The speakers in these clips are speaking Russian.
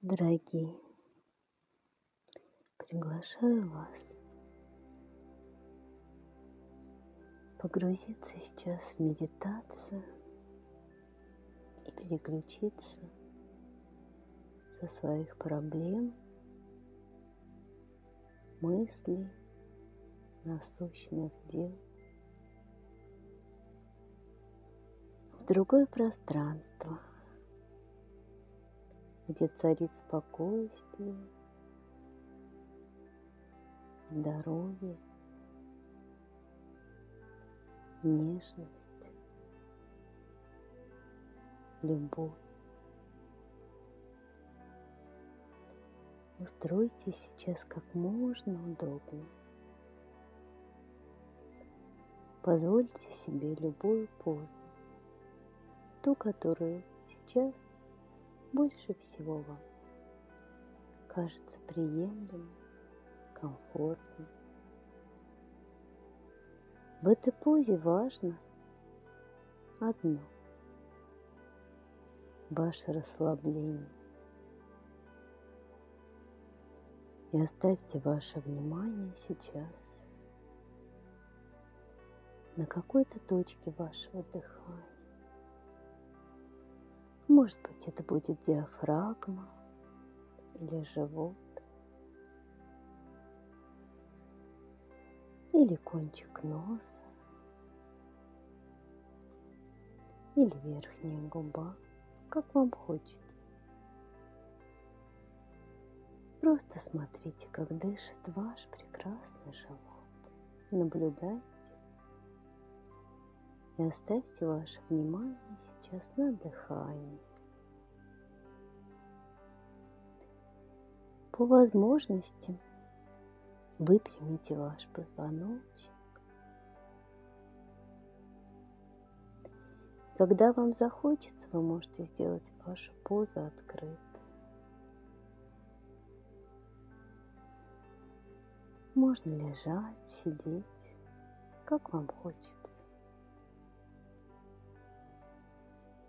Дорогие, приглашаю вас погрузиться сейчас в медитацию и переключиться со своих проблем, мыслей, насущных дел в другое пространство, где царит спокойствие, здоровье, нежность, любовь. Устройтесь сейчас как можно удобнее. Позвольте себе любую позу, ту, которую сейчас больше всего вам кажется приемлемой, комфортной. В этой позе важно одно – ваше расслабление. И оставьте ваше внимание сейчас на какой-то точке вашего дыхания. Может быть, это будет диафрагма или живот, или кончик носа, или верхняя губа, как вам хочется. Просто смотрите, как дышит ваш прекрасный живот. Наблюдайте и оставьте ваше внимание сейчас на дыхании. По возможности выпрямите ваш позвоночник. Когда вам захочется, вы можете сделать вашу позу открытой. Можно лежать, сидеть, как вам хочется.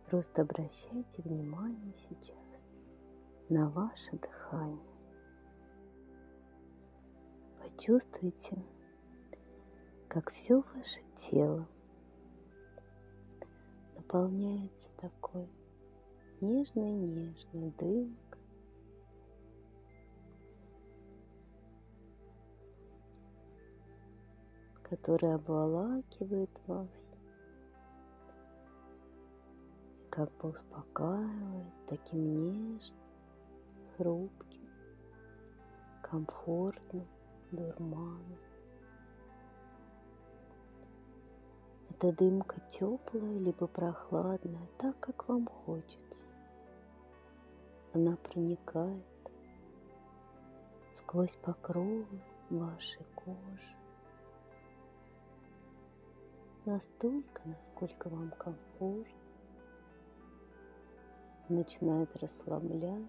Просто обращайте внимание сейчас на ваше дыхание. Почувствуйте, как все ваше тело наполняется такой нежной-нежной дымкой который обволакивает вас, как бы успокаивает таким нежным, хрупким, комфортным дурманом. Эта дымка теплая либо прохладная, так как вам хочется. Она проникает сквозь покровы вашей кожи настолько, насколько вам комфортно. Начинает расслаблять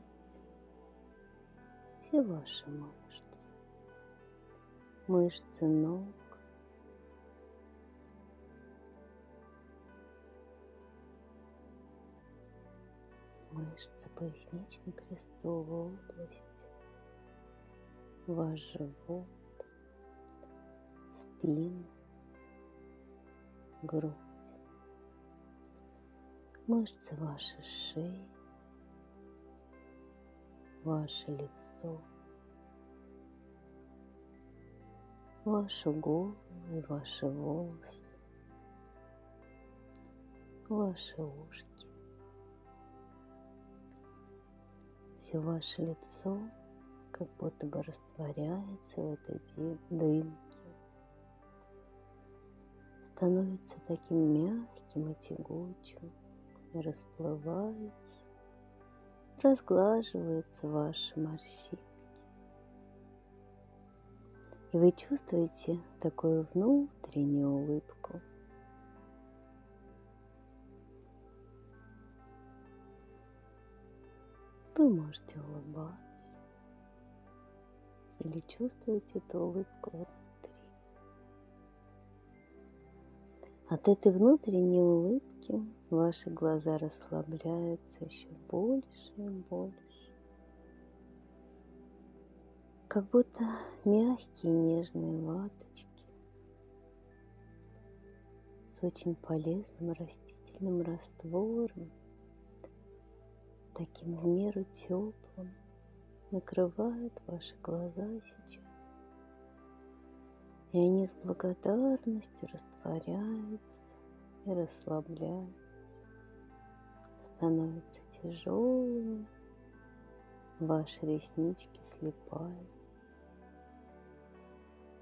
все ваши мышцы, мышцы ног, мышцы пояснично-крестцовой области, ваш живот, спину, грудь, мышцы вашей шеи, ваше лицо, вашу голову и ваши волосы, ваши ушки. Все ваше лицо как будто бы растворяется в этой дымке становится таким мягким и тягучим, расплывается, разглаживаются ваши морщинки. И вы чувствуете такую внутреннюю улыбку. Вы можете улыбаться или чувствуете эту улыбку От этой внутренней улыбки ваши глаза расслабляются еще больше и больше. как будто мягкие нежные ваточки с очень полезным растительным раствором, таким в меру теплым, накрывают ваши глаза сейчас. И они с благодарностью растворяются и расслабляются, становятся тяжелыми, ваши реснички слепают.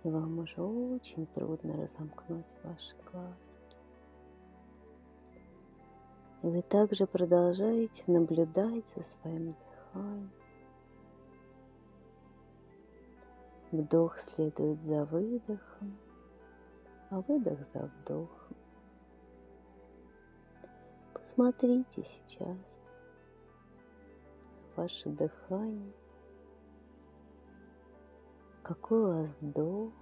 И вам уже очень трудно разомкнуть ваши глазки. И вы также продолжаете наблюдать за своим дыханием. Вдох следует за выдохом, а выдох за вдохом. Посмотрите сейчас ваше дыхание, какой у вас вдох,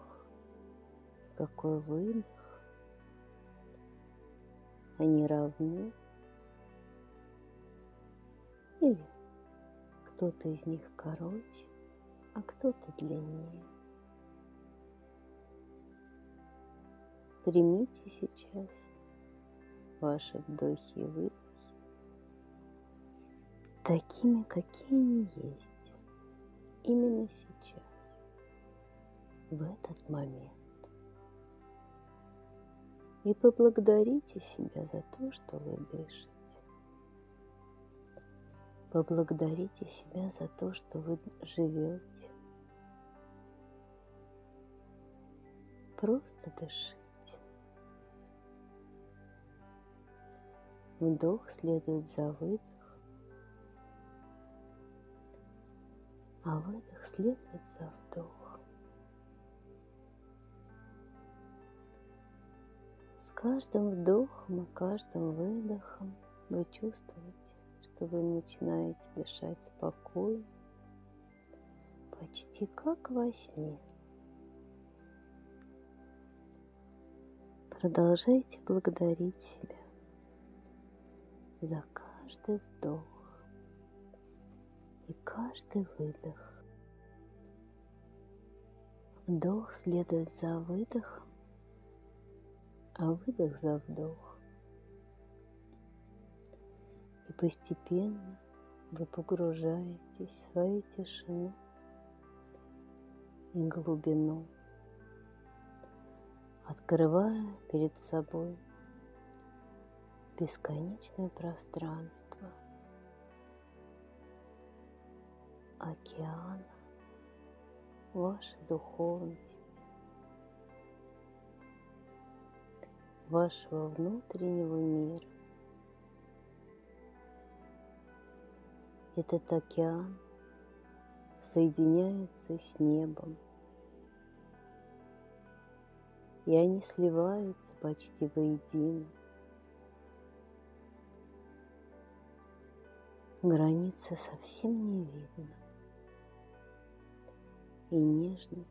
какой выдох. Они равны или кто-то из них короче, а кто-то длиннее. Примите сейчас ваши вдохи и выдохи такими, какие они есть именно сейчас, в этот момент. И поблагодарите себя за то, что вы дышите. Поблагодарите себя за то, что вы живете. Просто дышите. Вдох следует за выдох, а выдох следует за вдох. С каждым вдохом и каждым выдохом вы чувствуете, что вы начинаете дышать спокойно, почти как во сне. Продолжайте благодарить себя за каждый вдох и каждый выдох. Вдох следует за выдохом, а выдох за вдох. Постепенно вы погружаетесь в свою тишину и глубину, открывая перед собой бесконечное пространство океана вашей духовности, вашего внутреннего мира. Этот океан соединяется с небом, и они сливаются почти воедино. Границы совсем не видно, и нежный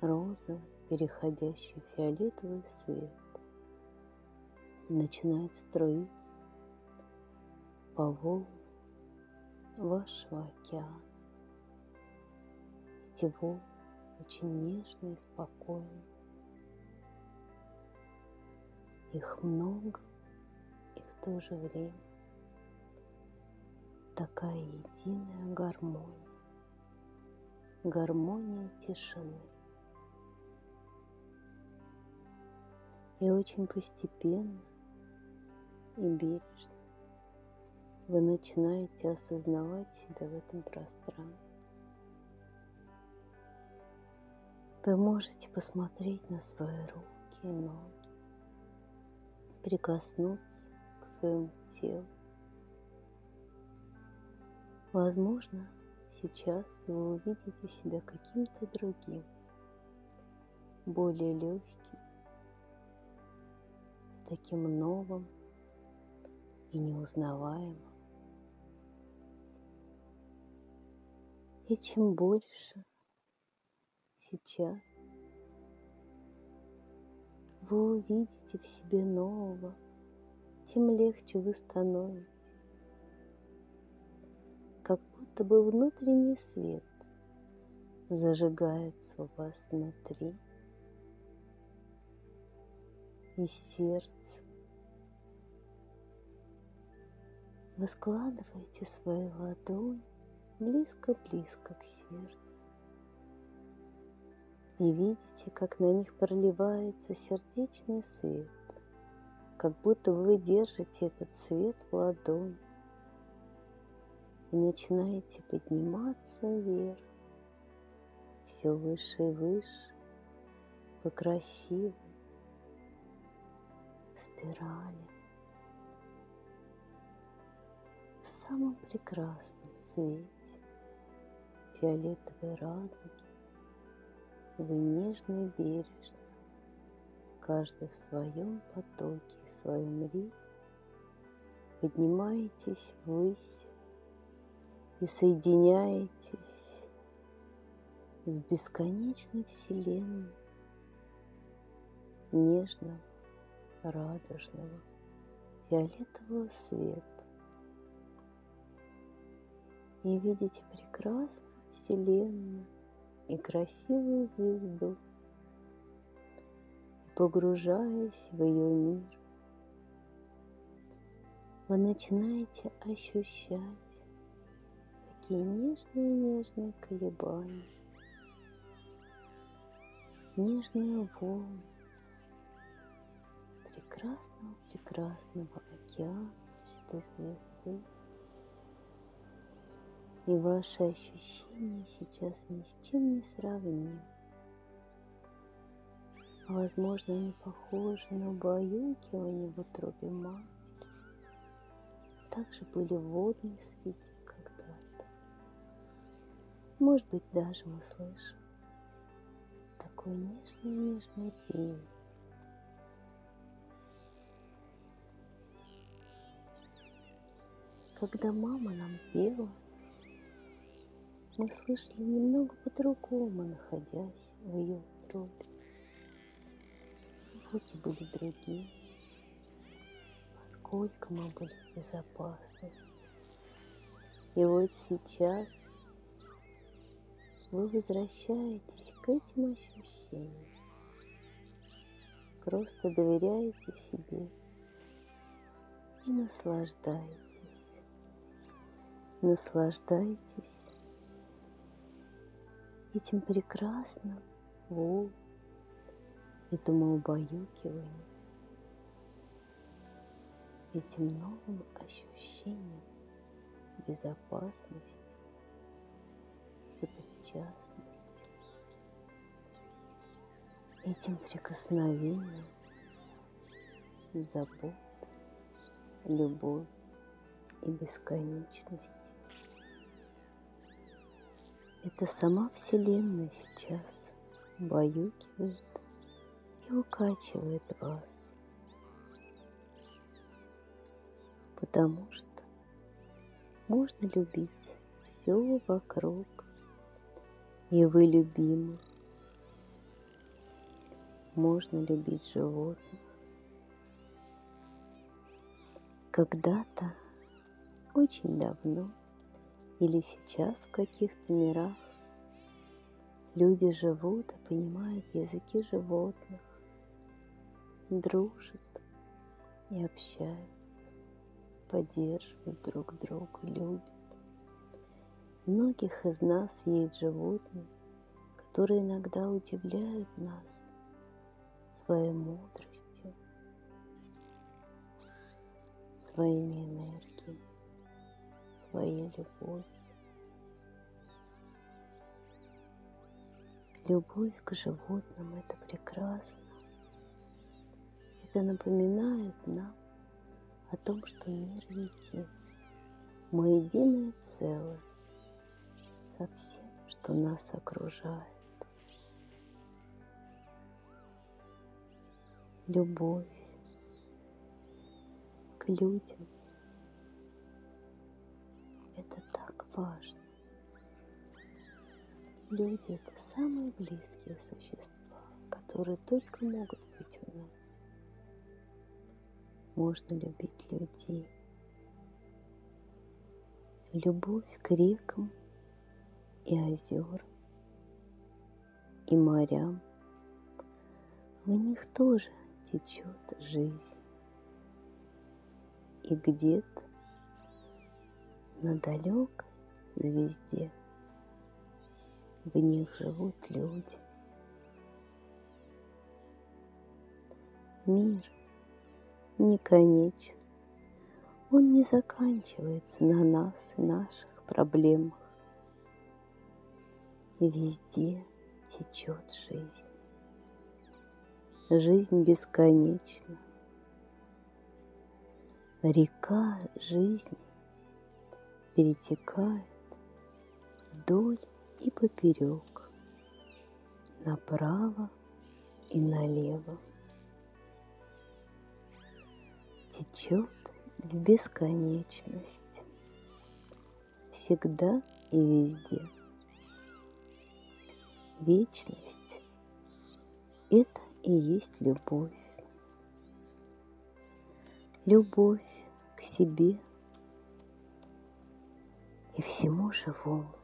розовый, переходящий в фиолетовый свет начинает струиться по волнам вашего океана. Эти волны очень нежные и спокойные. Их много, и в то же время такая единая гармония. Гармония тишины. И очень постепенно и бережно вы начинаете осознавать себя в этом пространстве. Вы можете посмотреть на свои руки и ноги, прикоснуться к своему телу. Возможно, сейчас вы увидите себя каким-то другим, более легким, таким новым и неузнаваемым. И чем больше сейчас вы увидите в себе нового, тем легче вы становитесь. Как будто бы внутренний свет зажигается у вас внутри, и сердце. Вы складываете свою ладонь близко-близко к сердцу. И видите, как на них проливается сердечный свет, как будто вы держите этот свет в ладонь и начинаете подниматься вверх, все выше и выше, по красивой спирали, в самом прекрасном свете фиолетовой радуги. Вы нежно и бережно, каждый в своем потоке, в своем ритме, поднимаетесь ввысь и соединяетесь с бесконечной Вселенной нежного, радужного, фиолетового света. И видите прекрасную Вселенную и красивую звезду, и погружаясь в ее мир, вы начинаете ощущать такие нежные-нежные колебания, нежные волны прекрасного-прекрасного океана этой звезды. И ваши ощущения сейчас ни с чем не сравнимы. Возможно, они похожи на убаюкивание в утробе матери. Также были водные среди когда-то. Может быть, даже мы слышим такое нежное-нежное пение. Когда мама нам пела, мы слышали немного по-другому, находясь в ее утробе. Звуки были другие, поскольку мы были в безопасности. И вот сейчас вы возвращаетесь к этим ощущениям. Просто доверяете себе и наслаждаетесь. Наслаждайтесь этим прекрасным волн, этому убаюкиванию, этим новым ощущением безопасности, сопричастности, этим прикосновением, забот, любовь и бесконечность. Это сама Вселенная сейчас баюкивает и укачивает вас. Потому что можно любить все вокруг, и вы любимы. Можно любить животных. Когда-то, очень давно, или сейчас в каких-то мирах люди живут и понимают языки животных, дружат и общаются, поддерживают друг друга, любят. Многих из нас есть животные, которые иногда удивляют нас своей мудростью, своими энергиями своей любовью. Любовь к животным – это прекрасно. Это напоминает нам о том, что мир един. Мы единое целое со всем, что нас окружает. Любовь к людям – важно. Люди – это самые близкие существа, которые только могут быть у нас. Можно любить людей. Любовь к рекам и озерам и морям. В них тоже течет жизнь. И где-то на далекой звезде в них живут люди. Мир не конечен, он не заканчивается на нас и наших проблемах. Везде течет жизнь. Жизнь бесконечна. Река жизни перетекает вдоль и поперек, направо и налево. Течет в бесконечность, всегда и везде. Вечность – это и есть любовь. Любовь к себе и всему живому.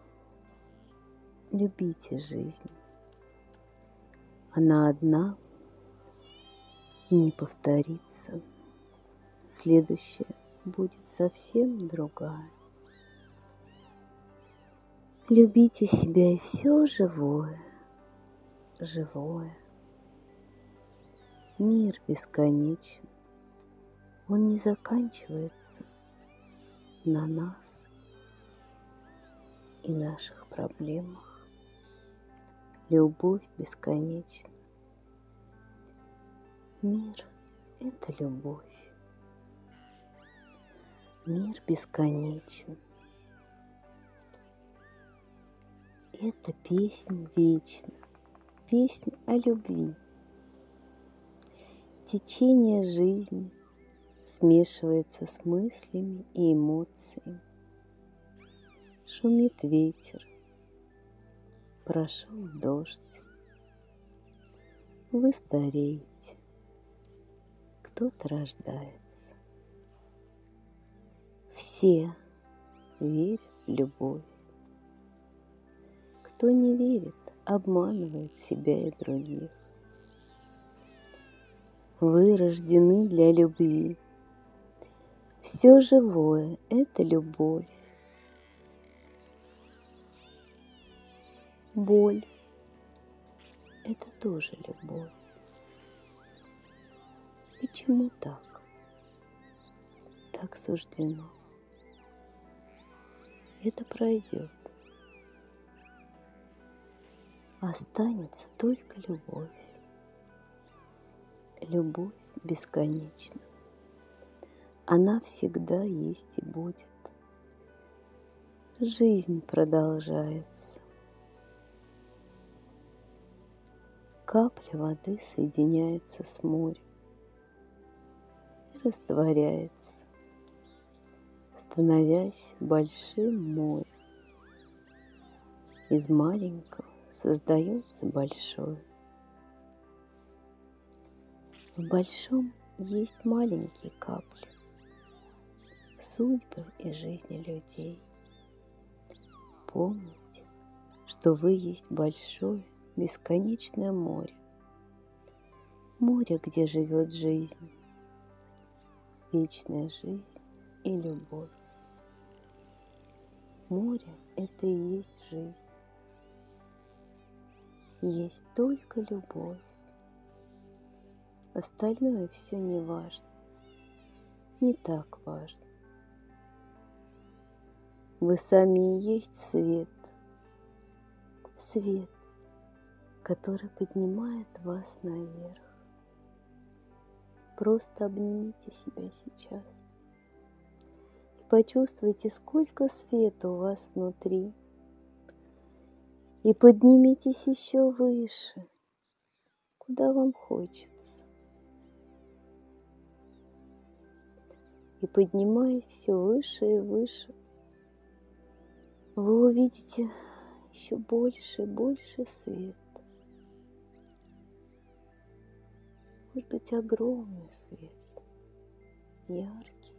Любите жизнь. Она одна и не повторится. Следующая будет совсем другая. Любите себя и все живое, живое. Мир бесконечен, он не заканчивается на нас и наших проблемах. Любовь бесконечна. Мир – это любовь. Мир бесконечен. Это песня вечна, песня о любви. Течение жизни смешивается с мыслями и эмоциями. Шумит ветер, прошел дождь. Вы стареете, кто-то рождается. Все верят в любовь. Кто не верит, обманывает себя и других. Вы рождены для любви. Все живое – это любовь. Боль – это тоже любовь. Почему так? Так суждено. Это пройдет останется только любовь. Любовь бесконечна. Она всегда есть и будет. Жизнь продолжается. Капля воды соединяется с морем и растворяется, становясь большим морем из маленького создается большое. В большом есть маленькие капли судьбы и жизни людей. Помните, что вы есть большое, бесконечное море. Море, где живет жизнь, вечная жизнь и любовь. Море – это и есть жизнь есть только любовь. Остальное все не важно, не так важно. Вы сами и есть свет, свет, который поднимает вас наверх. Просто обнимите себя сейчас и почувствуйте, сколько света у вас внутри – и поднимитесь еще выше, куда вам хочется. И поднимаясь все выше и выше, вы увидите еще больше и больше света. Может быть, огромный свет, яркий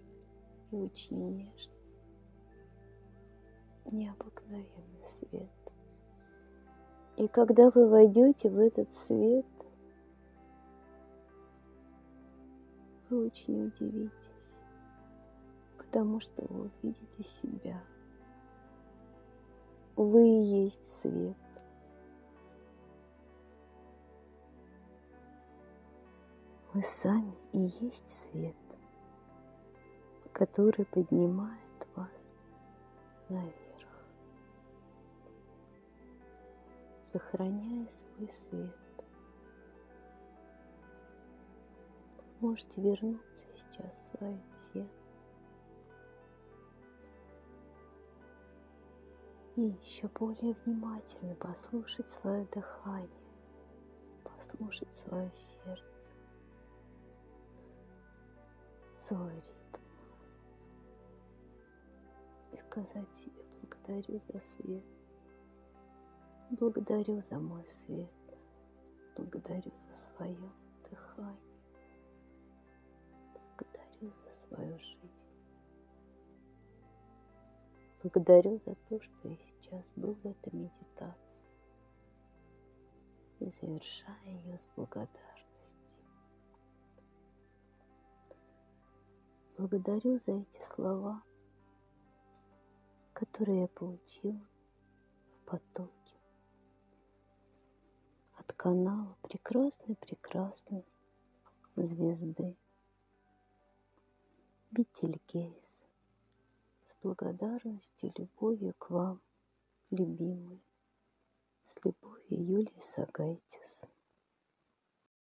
и очень нежный, необыкновенный свет И когда вы войдете в этот свет, вы очень удивитесь, потому что вы увидите себя. Вы и есть свет. Вы сами и есть свет, который поднимает вас наверх, сохраняя свой свет. Можете вернуться сейчас в свое тело. И еще более внимательно послушать свое дыхание, послушать свое сердце, свой ритм и сказать себе благодарю за свет, благодарю за мой свет, благодарю за свое дыхание, благодарю за свою жизнь. Благодарю за то, что я сейчас был в этой медитации и завершаю ее с благодарностью. Благодарю за эти слова, которые я получила в потоке от канала прекрасной-прекрасной звезды Бетельгейс с благодарностью любовью к вам, любимые, с любовью Юлии Сагайтис.